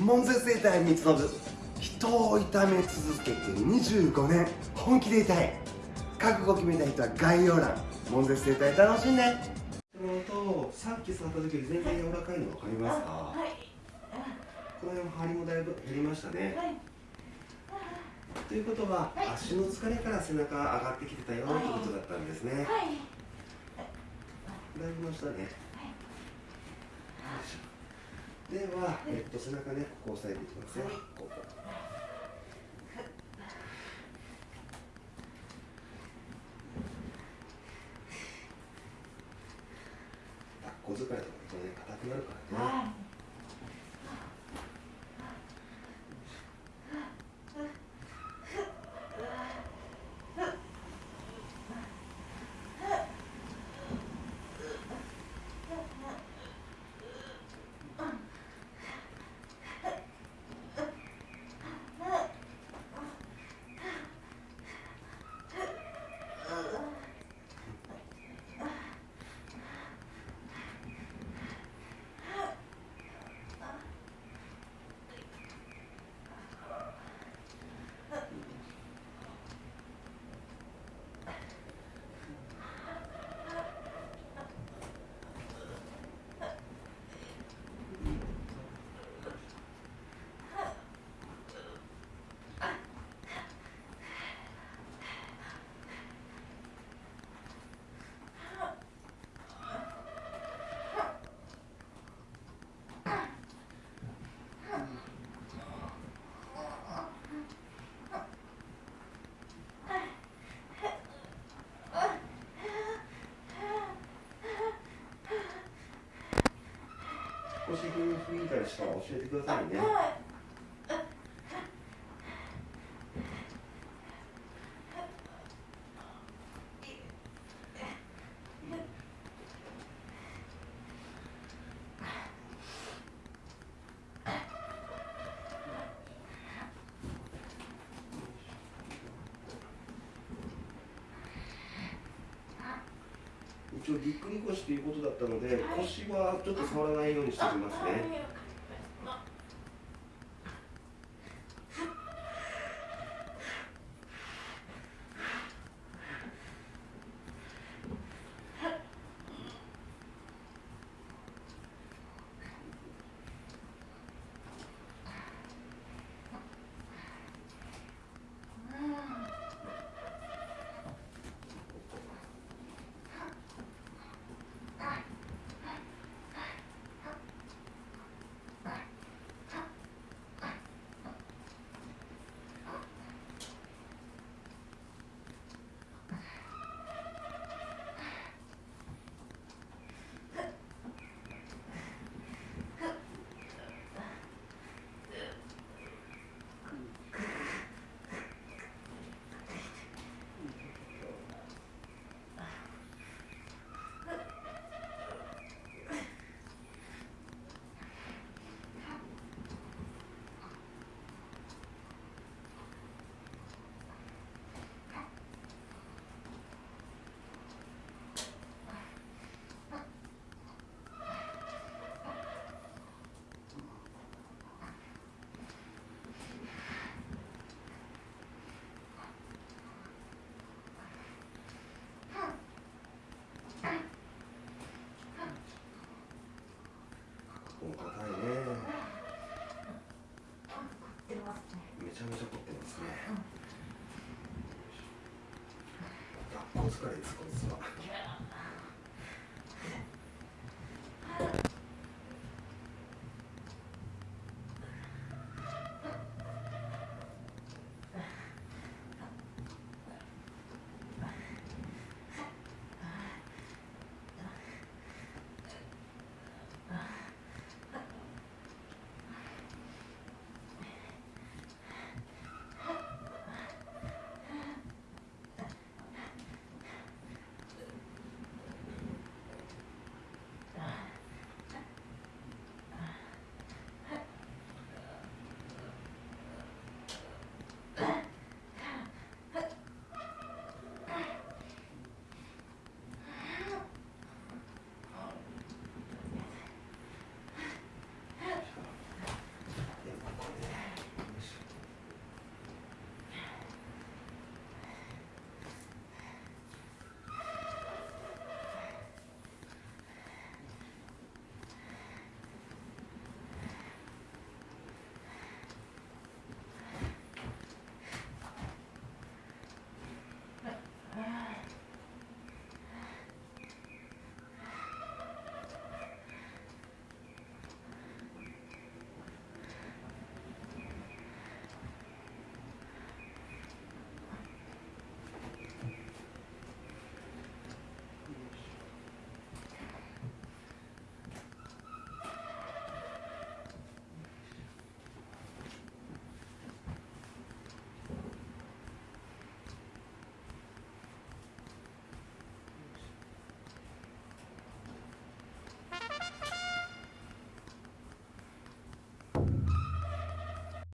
門前生態三つ信人を痛め続けて25年。本気で痛い。覚悟決めた人は概要欄。門前生態楽しんで。とさっき触った時より全然柔らかいの分かりますか、はい、この辺も張りもだいぶ減りましたね、はい。ということは、はい、足の疲れから背中上がってきてたよということだったんですね。はい。だいぶましたね。はい、では、えっと、背中ね、ここ押さえていきますね。ここ。抱っこ疲れとかね、硬くなるからね。少し雰囲気たりしたら教えてくださいね。一応ぎっくり腰ということだったので、腰はちょっと触らないようにしておきますね。も硬いね。めちゃめちゃ凝ってますね、学校疲れですこいつは。